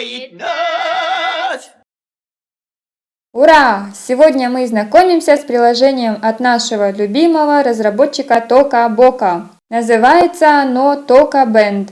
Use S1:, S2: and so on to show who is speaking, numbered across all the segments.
S1: радует нас.
S2: Ура! Сегодня мы знакомимся с приложением от нашего любимого разработчика Тока Бока. Называется оно Тока Band.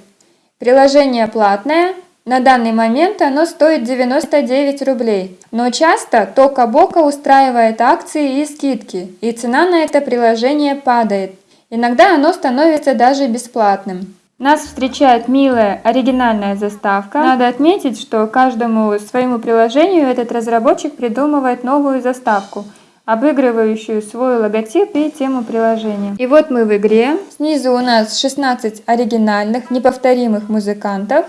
S2: Приложение платное, на данный момент оно стоит 99 рублей, но часто Тока Бока устраивает акции и скидки, и цена на это приложение падает. Иногда оно становится даже бесплатным. Нас встречает милая оригинальная заставка. Надо отметить, что каждому своему приложению этот разработчик придумывает новую заставку, обыгрывающую свой логотип и тему приложения. И вот мы в игре. Снизу у нас 16 оригинальных, неповторимых музыкантов.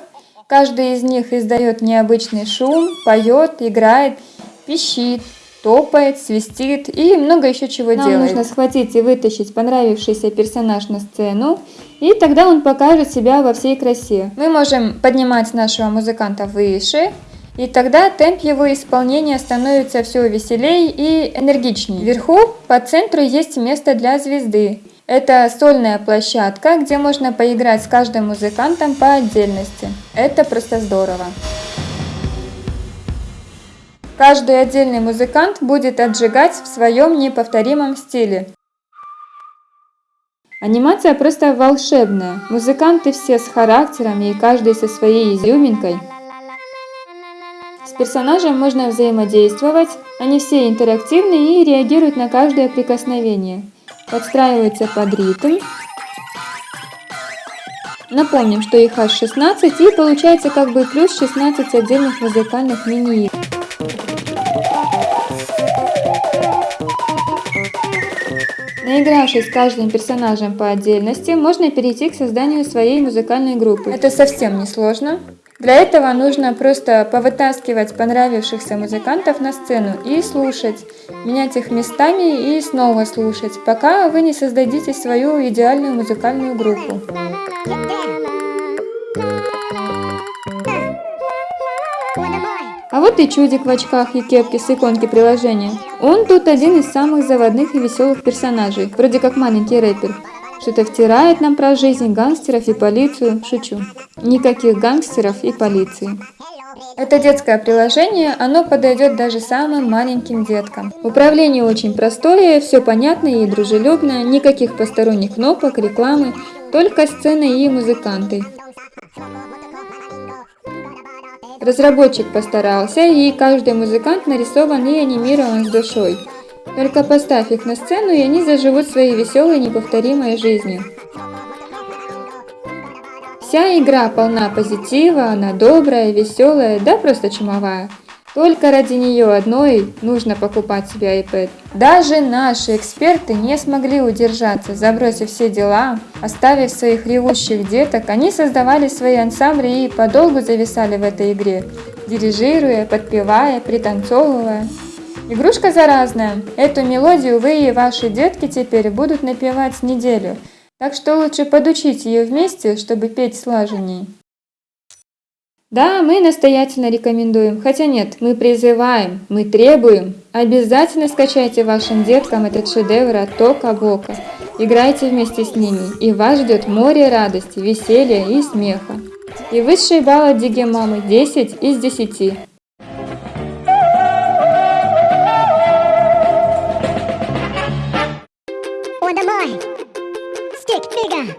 S2: Каждый из них издает необычный шум, поет, играет, пищит, топает, свистит и много еще чего Нам делает. нужно схватить и вытащить понравившийся персонаж на сцену, и тогда он покажет себя во всей красе. Мы можем поднимать нашего музыканта выше, и тогда темп его исполнения становится все веселее и энергичнее. Вверху по центру есть место для звезды. Это сольная площадка, где можно поиграть с каждым музыкантом по отдельности. Это просто здорово. Каждый отдельный музыкант будет отжигать в своем неповторимом стиле. Анимация просто волшебная. Музыканты все с характерами и каждый со своей изюминкой. С персонажем можно взаимодействовать, они все интерактивны и реагируют на каждое прикосновение. Подстраиваются под ритм. Напомним, что их аж 16 и получается как бы плюс 16 отдельных музыкальных мини-игр. Наигравшись с каждым персонажем по отдельности, можно перейти к созданию своей музыкальной группы. Это совсем не сложно. Для этого нужно просто повытаскивать понравившихся музыкантов на сцену и слушать, менять их местами и снова слушать, пока вы не создадите свою идеальную музыкальную группу. Вот и чудик в очках и кепке с иконки приложения. Он тут один из самых заводных и веселых персонажей, вроде как маленький рэпер. Что-то втирает нам про жизнь гангстеров и полицию. Шучу. Никаких гангстеров и полиции. Это детское приложение, оно подойдет даже самым маленьким деткам. Управление очень простое, все понятное и дружелюбное, никаких посторонних кнопок, рекламы, только сцены и музыканты. Разработчик постарался, и каждый музыкант нарисован и анимирован с душой. Только поставь их на сцену, и они заживут своей веселой неповторимой жизнью. Вся игра полна позитива, она добрая, веселая, да просто чумовая. Только ради нее одной нужно покупать себе iPad. Даже наши эксперты не смогли удержаться, забросив все дела, оставив своих ревущих деток, они создавали свои ансамбли и подолгу зависали в этой игре, дирижируя, подпевая, пританцовывая. Игрушка заразная. Эту мелодию вы и ваши детки теперь будут напевать неделю, так что лучше подучить ее вместе, чтобы петь слаженней. Да, мы настоятельно рекомендуем, хотя нет, мы призываем, мы требуем. Обязательно скачайте вашим деткам этот шедевр от Тока Бока. Играйте вместе с ними, и вас ждет море радости, веселья и смеха. И высший балл от Диги Мамы 10 из 10.
S3: Stick figure.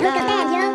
S3: Look at that,